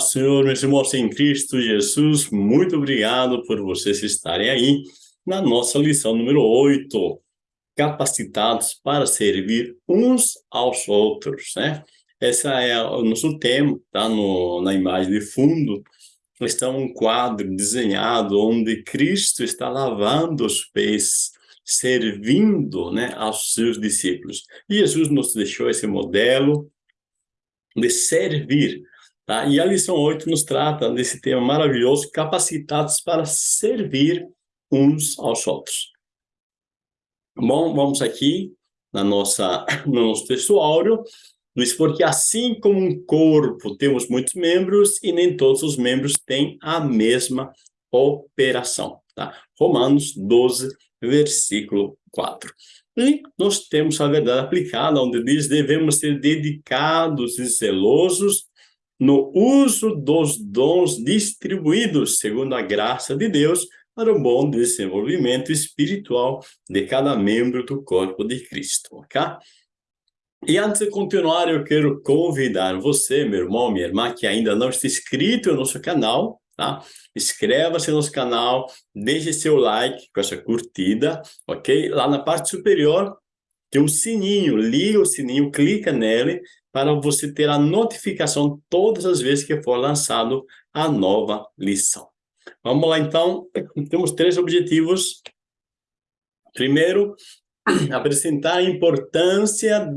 Senhor, meus irmãos em Cristo Jesus, muito obrigado por vocês estarem aí na nossa lição número 8, capacitados para servir uns aos outros, né? Esse é o nosso tema, tá no, na imagem de fundo, está um quadro desenhado onde Cristo está lavando os pés, servindo, né, aos seus discípulos. E Jesus nos deixou esse modelo de servir, Tá? E a lição 8 nos trata desse tema maravilhoso, capacitados para servir uns aos outros. Bom, vamos aqui na nossa, no nosso texto diz, porque assim como um corpo temos muitos membros e nem todos os membros têm a mesma operação. Tá? Romanos 12, versículo 4. E nós temos a verdade aplicada, onde diz, devemos ser dedicados e zelosos no uso dos dons distribuídos segundo a graça de Deus para o bom desenvolvimento espiritual de cada membro do corpo de Cristo, ok? E antes de continuar, eu quero convidar você, meu irmão, minha irmã, que ainda não está inscrito no nosso canal, tá? Inscreva-se no nosso canal, deixe seu like com essa curtida, ok? Lá na parte superior tem um sininho, liga o sininho, clica nele para você ter a notificação todas as vezes que for lançado a nova lição. Vamos lá, então. Temos três objetivos. Primeiro, apresentar a importância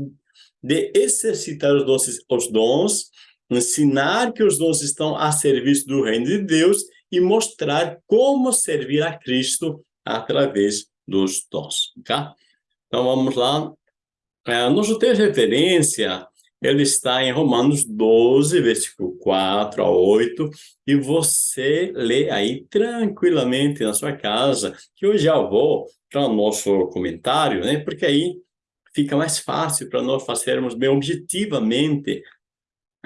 de exercitar os dons, os dons, ensinar que os dons estão a serviço do reino de Deus e mostrar como servir a Cristo através dos dons, tá? Então, vamos lá. É, nosso texto de referência ele está em Romanos 12, versículo 4 a 8, e você lê aí tranquilamente na sua casa, que eu já vou para o nosso comentário, né? Porque aí fica mais fácil para nós fazermos bem objetivamente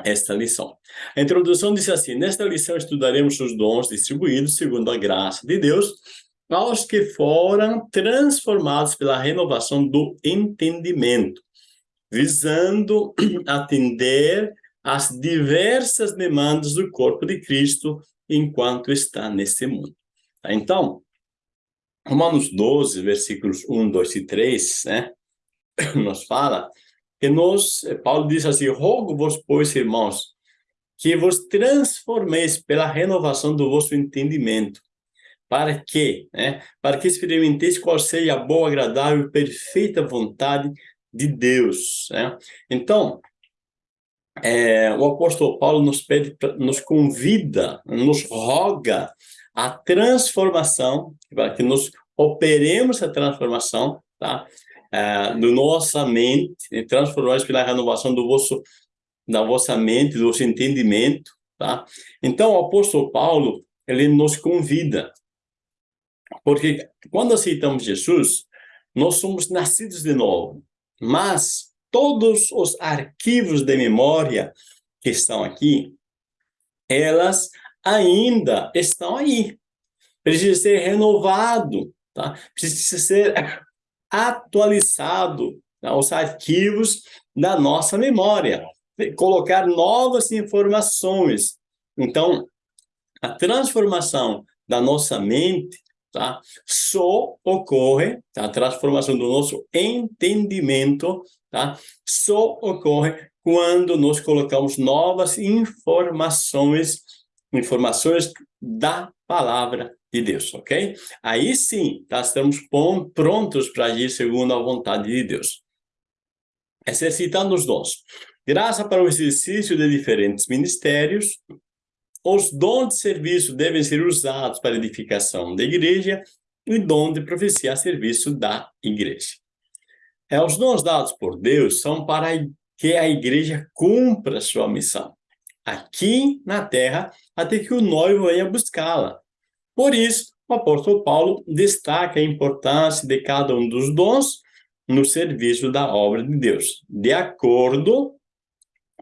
esta lição. A introdução diz assim, nesta lição estudaremos os dons distribuídos segundo a graça de Deus aos que foram transformados pela renovação do entendimento visando atender às diversas demandas do corpo de Cristo enquanto está nesse mundo. Tá? Então, Romanos 12, versículos 1, 2 e 3, né, nos fala que nós, Paulo diz assim, rogo-vos, pois, irmãos, que vos transformeis pela renovação do vosso entendimento, para que, né, para que experimenteis qual seja a boa, agradável e perfeita vontade de Deus. Né? Então, é, o apóstolo Paulo nos pede, nos convida, nos roga a transformação, para que nós operemos a transformação, tá? É, do nossa mente, transformar pela renovação do vosso, da vossa mente, do vosso entendimento, tá? Então, o apóstolo Paulo, ele nos convida, porque quando aceitamos Jesus, nós somos nascidos de novo, mas todos os arquivos de memória que estão aqui, elas ainda estão aí. Precisa ser renovado, tá? Precisa ser atualizado tá? os arquivos da nossa memória, colocar novas informações. Então, a transformação da nossa mente tá? Só ocorre, tá? a transformação do nosso entendimento, tá? Só ocorre quando nós colocamos novas informações, informações da palavra de Deus, ok? Aí sim, tá? estamos prontos para agir segundo a vontade de Deus. Exercitando os dons. Graça para o exercício de diferentes ministérios, os dons de serviço devem ser usados para edificação da igreja e dom de profecia a serviço da igreja. É, os dons dados por Deus são para que a igreja cumpra sua missão, aqui na terra, até que o noivo venha buscá-la. Por isso, o apóstolo Paulo destaca a importância de cada um dos dons no serviço da obra de Deus, de acordo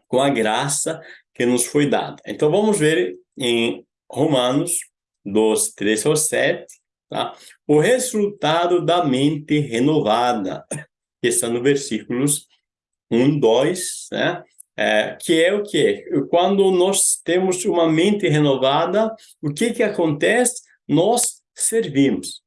com a graça que nos foi dada. Então, vamos ver em Romanos 12, 3 ao 7, tá? o resultado da mente renovada, que está no versículos 1, 2, né? é, que é o que? Quando nós temos uma mente renovada, o que que acontece? Nós servimos.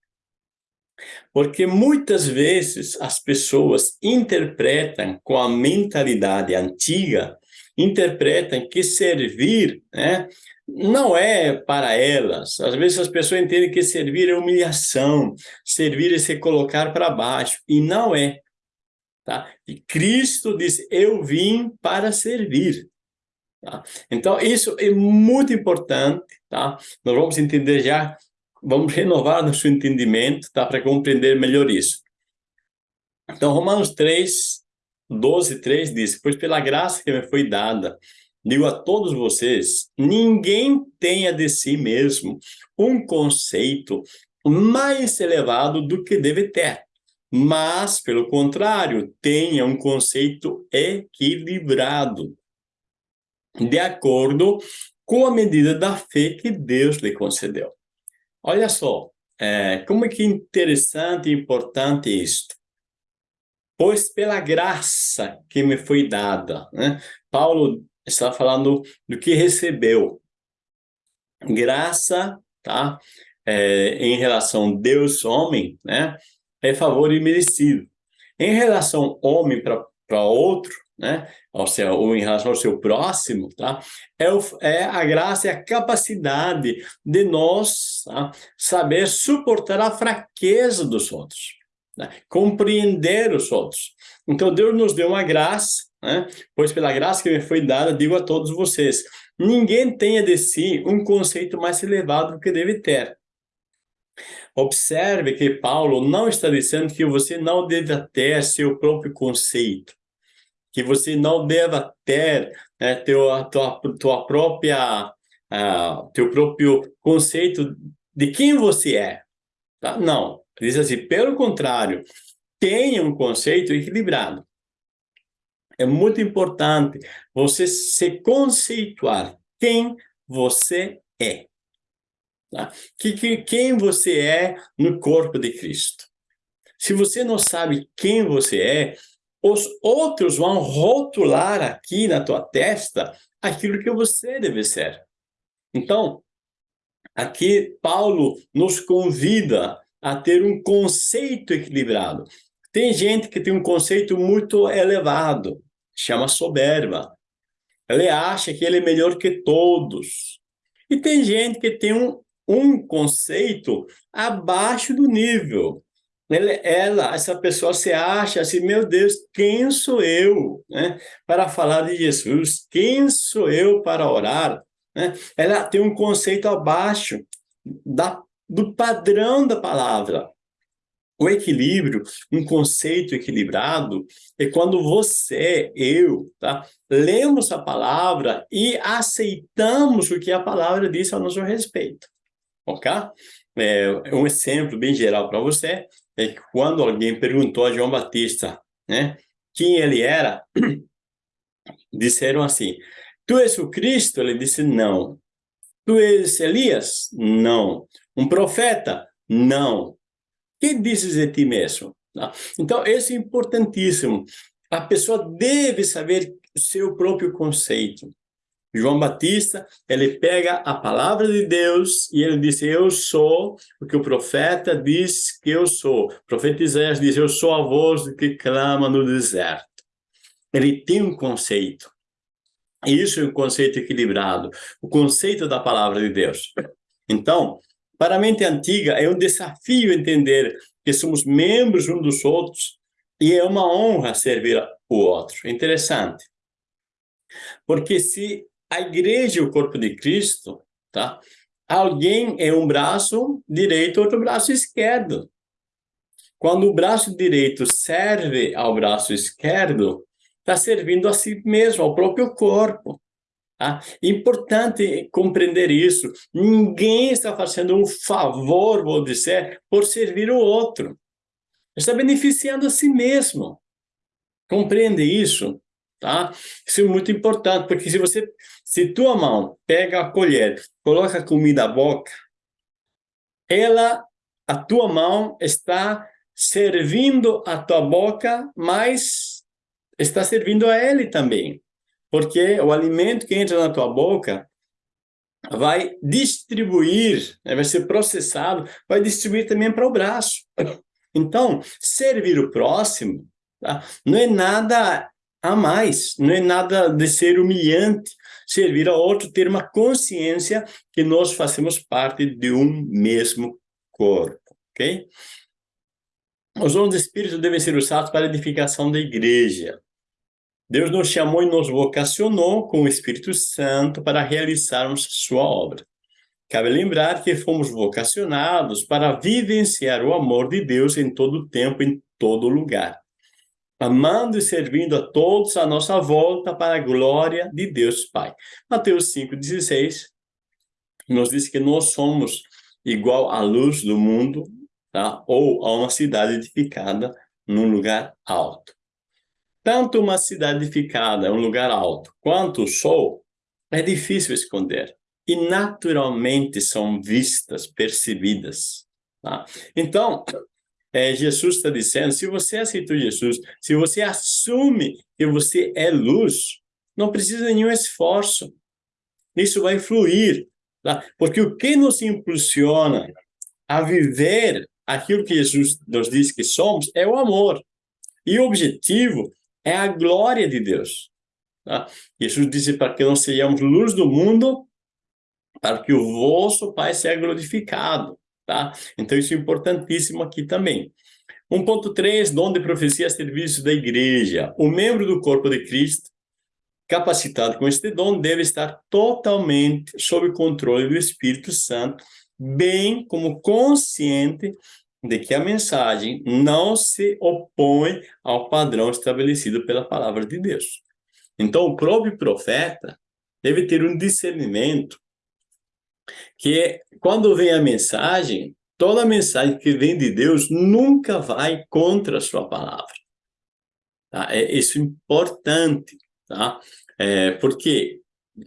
Porque muitas vezes as pessoas interpretam com a mentalidade antiga, interpretam que servir né, não é para elas. Às vezes as pessoas entendem que servir é humilhação, servir é se colocar para baixo, e não é. Tá? E Cristo diz, eu vim para servir. Tá? Então, isso é muito importante, tá? Nós vamos entender já, vamos renovar nosso entendimento, tá? Para compreender melhor isso. Então, Romanos 3, 12, 3 diz, pois pela graça que me foi dada, digo a todos vocês, ninguém tenha de si mesmo um conceito mais elevado do que deve ter, mas, pelo contrário, tenha um conceito equilibrado, de acordo com a medida da fé que Deus lhe concedeu. Olha só, é, como é que interessante e importante isto. Pois pela graça que me foi dada, né? Paulo está falando do que recebeu. Graça, tá? É, em relação Deus-homem, né? É favor imerecido. Em relação homem para outro, né? Ou, seja, ou em relação ao seu próximo, tá? É, o, é a graça e a capacidade de nós tá? saber suportar a fraqueza dos outros, né? compreender os outros. Então, Deus nos deu uma graça né? Pois pela graça que me foi dada, digo a todos vocês, ninguém tenha de si um conceito mais elevado do que deve ter. Observe que Paulo não está dizendo que você não deve ter seu próprio conceito, que você não deva ter né, teu, tua, tua própria, uh, teu próprio conceito de quem você é. Tá? Não, diz assim, pelo contrário, tenha um conceito equilibrado. É muito importante você se conceituar quem você é. Tá? Que, que, quem você é no corpo de Cristo. Se você não sabe quem você é, os outros vão rotular aqui na tua testa aquilo que você deve ser. Então, aqui Paulo nos convida a ter um conceito equilibrado. Tem gente que tem um conceito muito elevado, chama soberba. Ele acha que ele é melhor que todos. E tem gente que tem um, um conceito abaixo do nível. Ele, ela, essa pessoa se acha assim, meu Deus, quem sou eu né, para falar de Jesus? Quem sou eu para orar? Né? Ela tem um conceito abaixo da, do padrão da palavra. O equilíbrio, um conceito equilibrado, é quando você, eu, tá, lemos a palavra e aceitamos o que a palavra diz a nosso respeito. Ok? É, um exemplo bem geral para você é que quando alguém perguntou a João Batista né, quem ele era, disseram assim, tu és o Cristo? Ele disse, não. Tu és Elias? Não. Um profeta? Não que dizes de ti mesmo? Tá? Então, isso é importantíssimo. A pessoa deve saber seu próprio conceito. João Batista, ele pega a palavra de Deus e ele diz, eu sou o que o profeta diz que eu sou. O profeta Isaías diz, eu sou a voz que clama no deserto. Ele tem um conceito. Isso é um conceito equilibrado, o conceito da palavra de Deus. Então, para a mente antiga, é um desafio entender que somos membros uns dos outros e é uma honra servir o outro. Interessante. Porque se a igreja é o corpo de Cristo, tá? alguém é um braço direito, outro braço esquerdo. Quando o braço direito serve ao braço esquerdo, está servindo a si mesmo, ao próprio corpo. Tá? Importante compreender isso. Ninguém está fazendo um favor, vou dizer, por servir o outro. Está beneficiando a si mesmo. Compreende isso? Tá? Isso é muito importante, porque se você, se tua mão pega a colher, coloca a comida à boca, ela, a tua mão está servindo a tua boca, mas está servindo a ele também. Porque o alimento que entra na tua boca vai distribuir, né, vai ser processado, vai distribuir também para o braço. Então, servir o próximo tá? não é nada a mais, não é nada de ser humilhante. Servir a outro, ter uma consciência que nós fazemos parte de um mesmo corpo, ok? Os dons do Espírito devem ser usados para a edificação da igreja. Deus nos chamou e nos vocacionou com o Espírito Santo para realizarmos sua obra. Cabe lembrar que fomos vocacionados para vivenciar o amor de Deus em todo tempo, em todo lugar, amando e servindo a todos à nossa volta para a glória de Deus Pai. Mateus 5,16 nos diz que nós somos igual à luz do mundo, tá? ou a uma cidade edificada num lugar alto. Tanto uma cidade edificada, um lugar alto, quanto o sol, é difícil esconder e naturalmente são vistas, percebidas. Tá? Então, é, Jesus está dizendo, se você aceitou Jesus, se você assume que você é luz, não precisa de nenhum esforço. Isso vai fluir. Tá? Porque o que nos impulsiona a viver aquilo que Jesus nos diz que somos é o amor. E o objetivo é a glória de Deus. Tá? Jesus disse para que nós sejamos luz do mundo para que o vosso Pai seja glorificado, tá? Então, isso é importantíssimo aqui também. 1.3, dom de profecia a serviço da igreja. O membro do corpo de Cristo, capacitado com este dom, deve estar totalmente sob controle do Espírito Santo, bem como consciente de que a mensagem não se opõe ao padrão estabelecido pela palavra de Deus. Então, o próprio profeta deve ter um discernimento que quando vem a mensagem, toda mensagem que vem de Deus nunca vai contra a sua palavra. Tá? É isso importante, tá? É, porque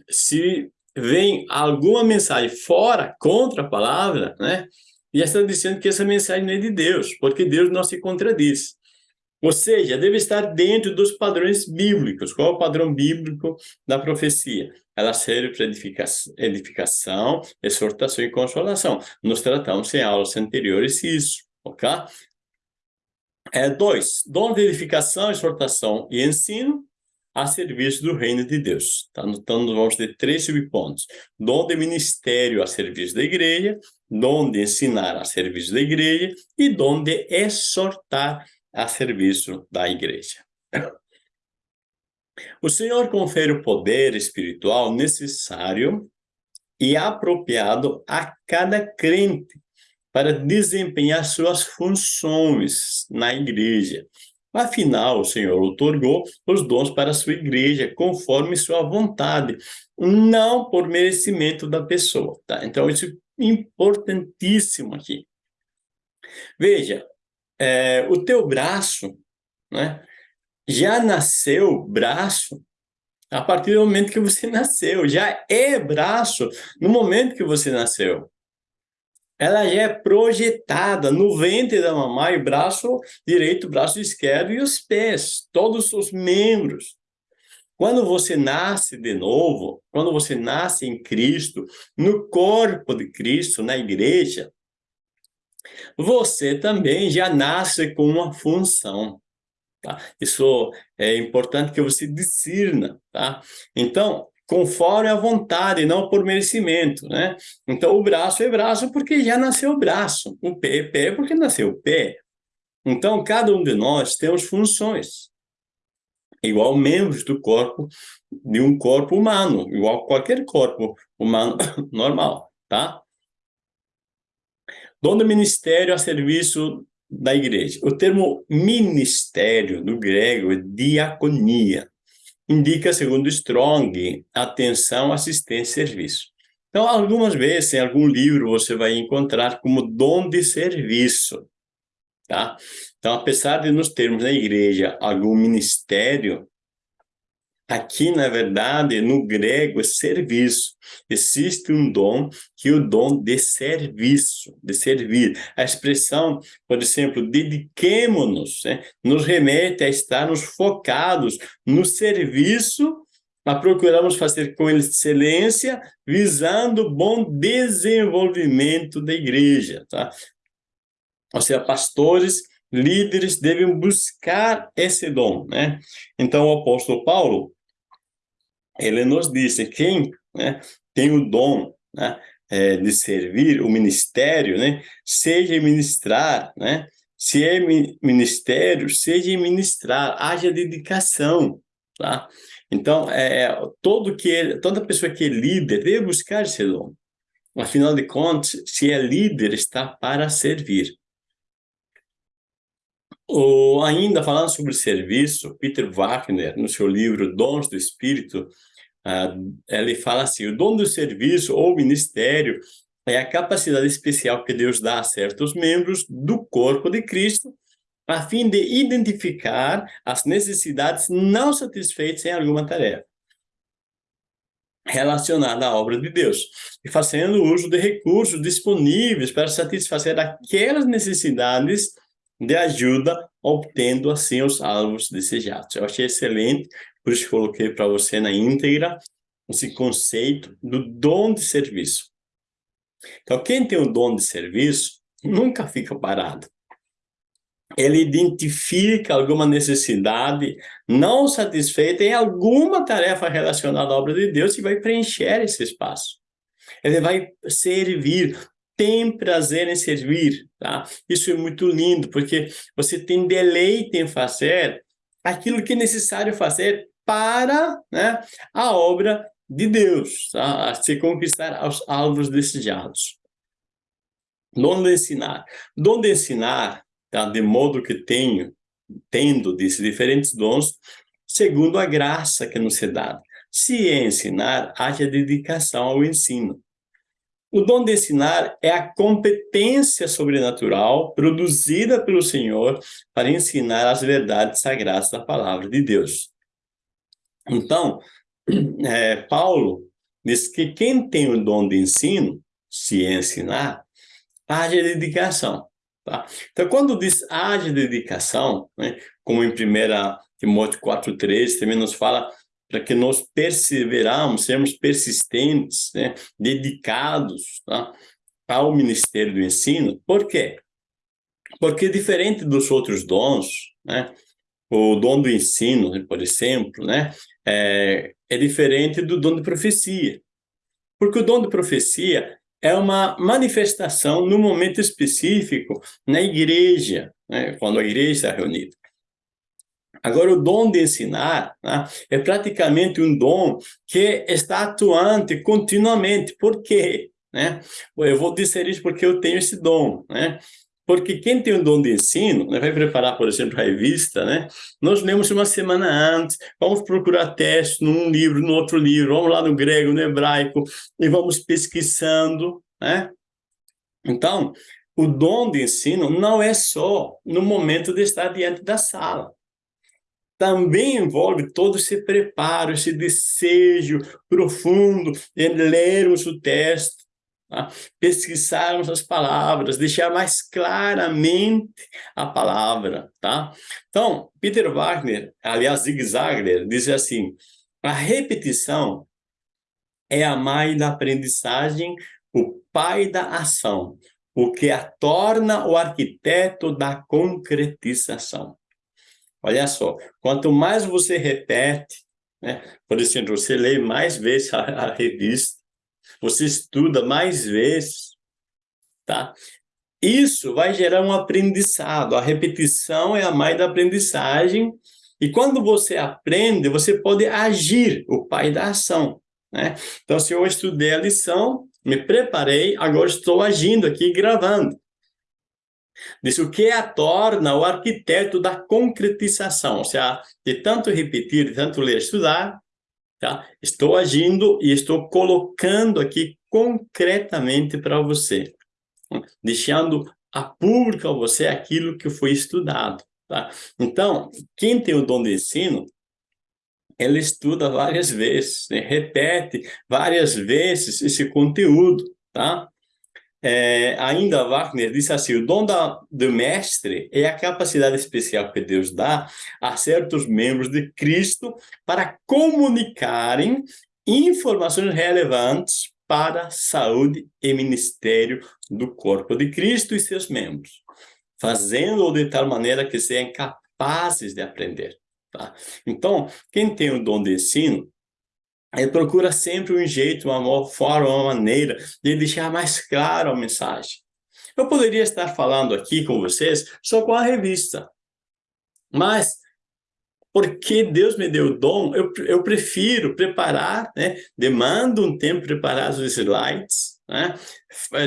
se vem alguma mensagem fora, contra a palavra, né? E está dizendo que essa mensagem não é de Deus, porque Deus não se contradiz. Ou seja, deve estar dentro dos padrões bíblicos. Qual é o padrão bíblico da profecia? Ela serve para edificação, edificação, exortação e consolação. Nós tratamos em aulas anteriores isso, ok? É, dois, dom de edificação, exortação e ensino a serviço do reino de Deus. Tá? Nós vamos ter três subpontos. Dom de ministério a serviço da igreja, dom de ensinar a serviço da igreja e dom de exortar a serviço da igreja. O Senhor confere o poder espiritual necessário e apropriado a cada crente para desempenhar suas funções na igreja. Afinal, o Senhor otorgou os dons para a sua igreja, conforme sua vontade, não por merecimento da pessoa. Tá? Então, isso importantíssimo aqui. Veja, é, o teu braço, né, já nasceu braço a partir do momento que você nasceu, já é braço no momento que você nasceu. Ela já é projetada no ventre da mamãe, braço direito, braço esquerdo e os pés, todos os membros. Quando você nasce de novo, quando você nasce em Cristo, no corpo de Cristo, na igreja, você também já nasce com uma função. Tá? Isso é importante que você discirna. Tá? Então, conforme a vontade, não por merecimento. Né? Então, o braço é braço porque já nasceu o braço. O pé é pé porque nasceu o pé. Então, cada um de nós temos funções. Igual membros do corpo, de um corpo humano, igual qualquer corpo humano normal, tá? Dom do ministério a serviço da igreja. O termo ministério, do grego, é diaconia. Indica, segundo Strong, atenção, assistência e serviço. Então, algumas vezes, em algum livro, você vai encontrar como dom de serviço. Tá? Então, apesar de nos termos na igreja algum ministério, Aqui, na verdade, no grego, é serviço. Existe um dom que é o dom de serviço, de servir. A expressão, por exemplo, dediquemo-nos, né, nos remete a estarmos focados no serviço mas procuramos fazer com excelência, visando o bom desenvolvimento da igreja, tá? Ou seja, pastores, líderes devem buscar esse dom, né? Então, o apóstolo Paulo, ele nos disse, quem né, tem o dom né, é, de servir, o ministério, né, seja ministrar, né, se é ministério, seja ministrar, haja dedicação, tá? Então, é, todo que, toda pessoa que é líder deve buscar esse dom. Afinal de contas, se é líder, está para servir. Ou ainda falando sobre serviço, Peter Wagner, no seu livro Dons do Espírito, uh, ele fala assim, o dom do serviço ou ministério é a capacidade especial que Deus dá a certos membros do corpo de Cristo, a fim de identificar as necessidades não satisfeitas em alguma tarefa relacionada à obra de Deus, e fazendo uso de recursos disponíveis para satisfazer aquelas necessidades de ajuda, obtendo assim os alvos desejados. Eu achei excelente, por isso coloquei para você na íntegra esse conceito do dom de serviço. Então, quem tem o dom de serviço nunca fica parado. Ele identifica alguma necessidade não satisfeita em alguma tarefa relacionada à obra de Deus e vai preencher esse espaço. Ele vai servir, tem prazer em servir, tá? Isso é muito lindo, porque você tem deleite em fazer aquilo que é necessário fazer para né, a obra de Deus, tá? a se conquistar os alvos desejados. Dom de ensinar. Dom de ensinar, tá? de modo que tenho, tendo desses diferentes dons, segundo a graça que nos é dada. Se é ensinar, haja dedicação ao ensino. O dom de ensinar é a competência sobrenatural produzida pelo Senhor para ensinar as verdades sagradas da palavra de Deus. Então, é, Paulo diz que quem tem o dom de ensino, se ensinar, haja dedicação. Tá? Então, quando diz haja dedicação, né, como em 1 Timóteo 4,3, também nos fala para que nós perseveramos, sermos persistentes, né, dedicados tá, ao ministério do ensino. Por quê? Porque diferente dos outros dons, né, o dom do ensino, por exemplo, né, é, é diferente do dom de profecia. Porque o dom de profecia é uma manifestação no momento específico na igreja, né, quando a igreja está reunida. Agora, o dom de ensinar né, é praticamente um dom que está atuante continuamente. Por quê? Né? Eu vou dizer isso porque eu tenho esse dom. Né? Porque quem tem o dom de ensino, né, vai preparar, por exemplo, a revista, né? Nós lemos uma semana antes, vamos procurar texto num livro, no outro livro, vamos lá no grego, no hebraico, e vamos pesquisando, né? Então, o dom de ensino não é só no momento de estar diante da sala. Também envolve todo esse preparo, esse desejo profundo de lermos o texto, Tá? pesquisarmos as palavras, deixar mais claramente a palavra, tá? Então, Peter Wagner, aliás, Zig Ziglar, diz assim, a repetição é a mãe da aprendizagem, o pai da ação, o que a torna o arquiteto da concretização. Olha só, quanto mais você repete, né? por exemplo, você lê mais vezes a, a revista, você estuda mais vezes, tá? Isso vai gerar um aprendizado. A repetição é a mãe da aprendizagem. E quando você aprende, você pode agir, o pai da ação. Né? Então, se eu estudei a lição, me preparei, agora estou agindo aqui, gravando. Diz o que a torna o arquiteto da concretização, ou seja, de tanto repetir, de tanto ler, estudar, Tá? Estou agindo e estou colocando aqui concretamente para você, deixando a público a você aquilo que foi estudado. Tá? Então, quem tem o dom de ensino, ele estuda várias vezes, né? repete várias vezes esse conteúdo, tá? É, ainda Wagner disse assim, o dom da, do mestre é a capacidade especial que Deus dá a certos membros de Cristo para comunicarem informações relevantes para saúde e ministério do corpo de Cristo e seus membros, fazendo-o de tal maneira que sejam capazes de aprender. Tá? Então, quem tem o dom de ensino, ele procura sempre um jeito, uma forma, uma maneira de deixar mais claro a mensagem. Eu poderia estar falando aqui com vocês só com a revista, mas porque Deus me deu o dom, eu, eu prefiro preparar, né? demanda um tempo preparar os slides, né?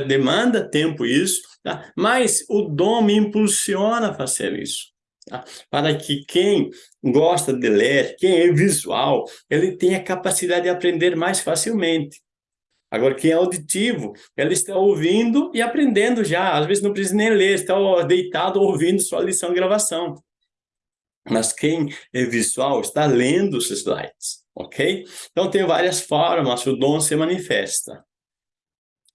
demanda tempo isso, tá? mas o dom me impulsiona a fazer isso. Tá? Para que quem gosta de ler, quem é visual, ele tenha capacidade de aprender mais facilmente. Agora, quem é auditivo, ele está ouvindo e aprendendo já. Às vezes não precisa nem ler, está deitado ouvindo sua lição gravação. Mas quem é visual está lendo os slides, ok? Então, tem várias formas, o dom se manifesta.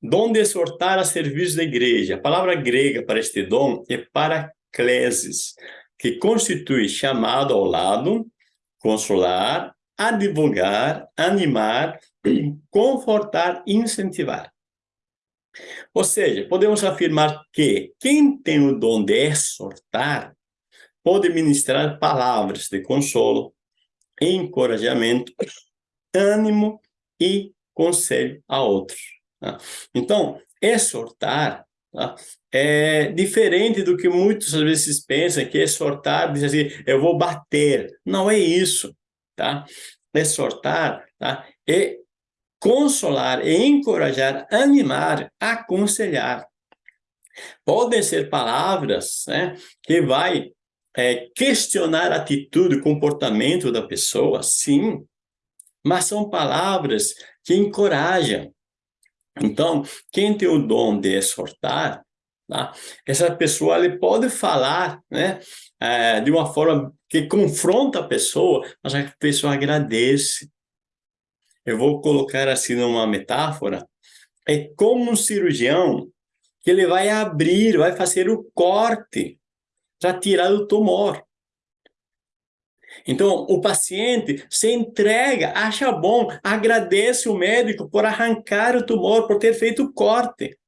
Dom de exortar a serviço da igreja. A palavra grega para este dom é paraclesis, que constitui chamado ao lado, consolar, advogar, animar, confortar, incentivar. Ou seja, podemos afirmar que quem tem o dom de exortar pode ministrar palavras de consolo, encorajamento, ânimo e conselho a outros. Tá? Então, exortar Tá? É diferente do que muitos às vezes pensam, que exortar, diz assim, eu vou bater. Não é isso, tá? Exortar tá? é consolar, é encorajar, animar, aconselhar. Podem ser palavras né, que vai é, questionar a atitude, comportamento da pessoa, sim, mas são palavras que encorajam, então, quem tem o dom de exortar, tá? essa pessoa ele pode falar né, é, de uma forma que confronta a pessoa, mas a pessoa agradece. Eu vou colocar assim numa metáfora, é como um cirurgião que ele vai abrir, vai fazer o corte para tirar o tumor. Então, o paciente se entrega, acha bom, agradece o médico por arrancar o tumor, por ter feito o corte.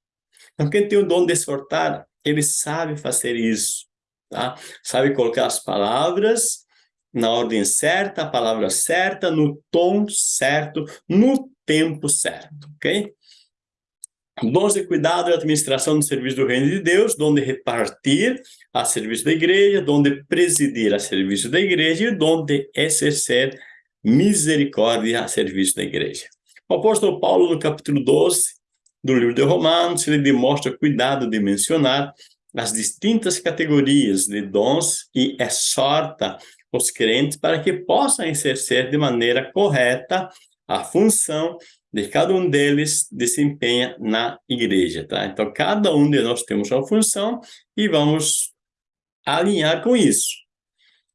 Então, quem tem o dom de exortar, ele sabe fazer isso, tá? Sabe colocar as palavras na ordem certa, a palavra certa, no tom certo, no tempo certo, ok? Dons de cuidado e administração do serviço do reino de Deus, dom de repartir a serviço da igreja, dom de presidir a serviço da igreja e dom de exercer misericórdia a serviço da igreja. O apóstolo Paulo, no capítulo 12 do livro de Romanos, ele demonstra cuidado de mencionar as distintas categorias de dons e exorta os crentes para que possam exercer de maneira correta a função de cada um deles desempenha na igreja, tá? Então, cada um de nós temos uma função e vamos alinhar com isso.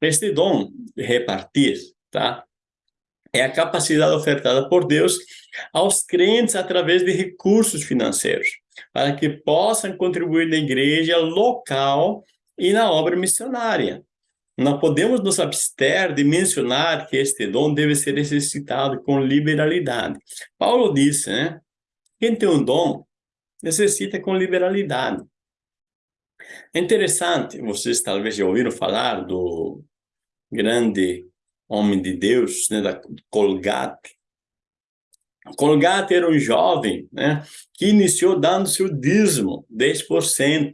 Este dom de repartir, tá? É a capacidade ofertada por Deus aos crentes através de recursos financeiros, para que possam contribuir na igreja local e na obra missionária. Não podemos nos abster de mencionar que este dom deve ser exercitado com liberalidade. Paulo disse, né? Quem tem um dom, necessita com liberalidade. É interessante, vocês talvez já ouviram falar do grande homem de Deus, né, da Colgate. Colgate era um jovem né, que iniciou dando seu dízimo, 10%.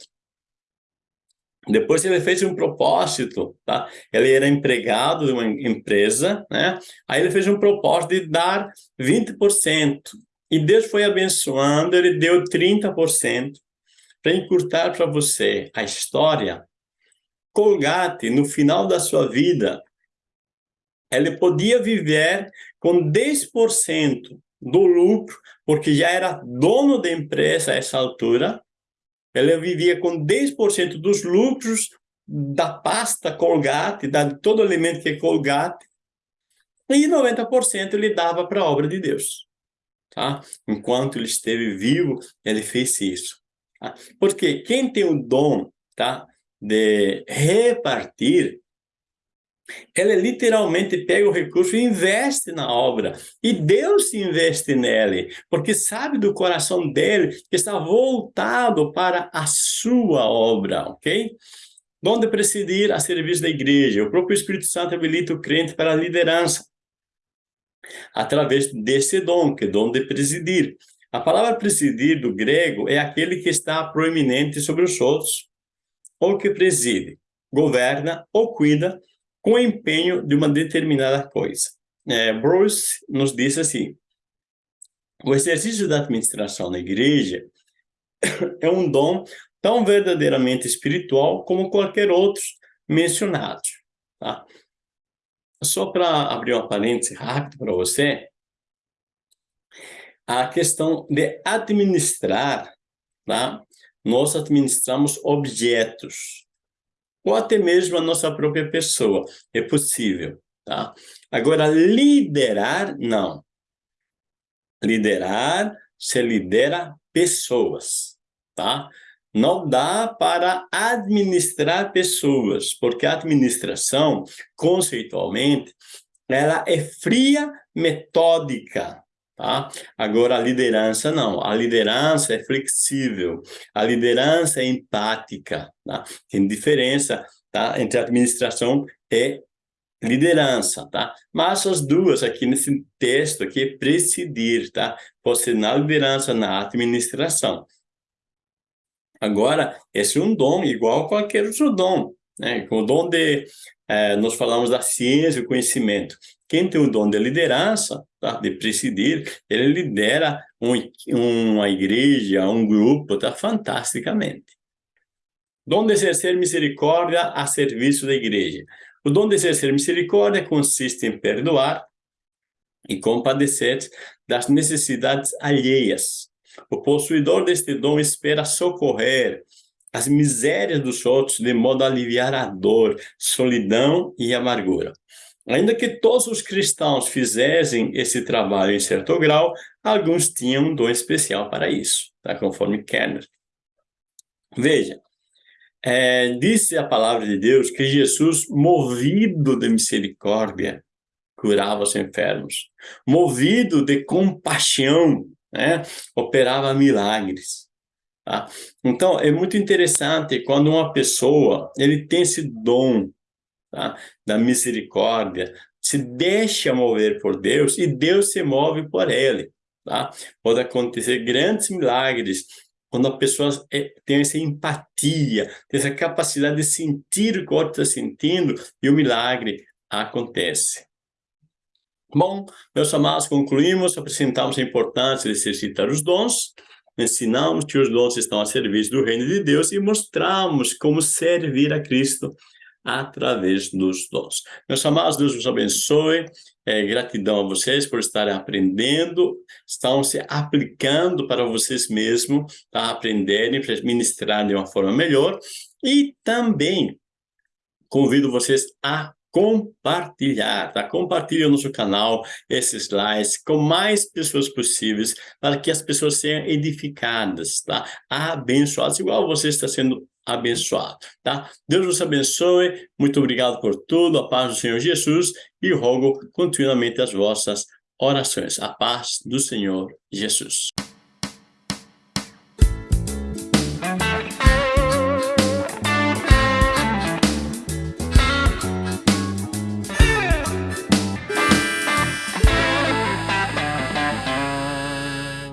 Depois ele fez um propósito, tá? Ele era empregado de uma empresa, né? Aí ele fez um propósito de dar 20%. E Deus foi abençoando, ele deu 30%. Para encurtar para você a história, Colgate, no final da sua vida, ele podia viver com 10% do lucro, porque já era dono da empresa a essa altura, ela vivia com 10% dos lucros da pasta Colgate, de todo alimento que é Colgate, e 90% ele dava para a obra de Deus. Tá? Enquanto ele esteve vivo, ele fez isso. Tá? Porque quem tem o dom tá, de repartir, ele literalmente pega o recurso e investe na obra. E Deus investe nele, porque sabe do coração dele que está voltado para a sua obra, ok? Dom de presidir a serviço da igreja. O próprio Espírito Santo habilita o crente para a liderança. Através desse dom, que é dom de presidir. A palavra presidir do grego é aquele que está proeminente sobre os outros, ou que preside, governa ou cuida com empenho de uma determinada coisa. É, Bruce nos diz assim, o exercício da administração na igreja é um dom tão verdadeiramente espiritual como qualquer outro mencionado. Tá? Só para abrir uma parêntese rápido para você, a questão de administrar, tá? nós administramos objetos, ou até mesmo a nossa própria pessoa, é possível. Tá? Agora, liderar, não. Liderar, se lidera pessoas, tá? Não dá para administrar pessoas, porque a administração, conceitualmente, ela é fria, metódica, Tá? Agora, a liderança não. A liderança é flexível. A liderança é empática. Tá? Tem diferença tá? entre administração e liderança, tá? Mas as duas aqui nesse texto aqui é presidir, tá? Pode ser na liderança, na administração. Agora, esse é um dom igual a qualquer outro dom, né? O dom de, eh, nós falamos da ciência e conhecimento. Quem tem o dom de liderança, tá? de presidir, ele lidera um, uma igreja, um grupo, tá? fantasticamente. Dom de exercer misericórdia a serviço da igreja. O dom de exercer misericórdia consiste em perdoar e compadecer das necessidades alheias. O possuidor deste dom espera socorrer as misérias dos outros de modo a aliviar a dor, solidão e amargura. Ainda que todos os cristãos fizessem esse trabalho em certo grau, alguns tinham um dom especial para isso, tá? conforme Kenner. Veja, é, disse a palavra de Deus que Jesus, movido de misericórdia, curava os enfermos. Movido de compaixão, né? operava milagres. Tá? Então, é muito interessante quando uma pessoa ele tem esse dom tá? da misericórdia, se deixa mover por Deus e Deus se move por ele. Tá? Pode acontecer grandes milagres quando a pessoa é, tem essa empatia, tem essa capacidade de sentir o que o outro está sentindo e o milagre acontece. Bom, meus amados, concluímos, apresentamos a importância de exercitar os dons, ensinamos que os dons estão a serviço do reino de Deus e mostramos como servir a Cristo através dos dons. Meus amados, Deus vos abençoe. É, gratidão a vocês por estarem aprendendo, estão se aplicando para vocês mesmos, tá? aprenderem, para ministrar de uma forma melhor. E também convido vocês a compartilhar, tá? Compartilhe o nosso canal, esses slides, com mais pessoas possíveis, para que as pessoas sejam edificadas, tá? Abençoadas, igual você está sendo abençoado, tá? Deus nos abençoe, muito obrigado por tudo, a paz do Senhor Jesus, e rogo continuamente as vossas orações. A paz do Senhor Jesus.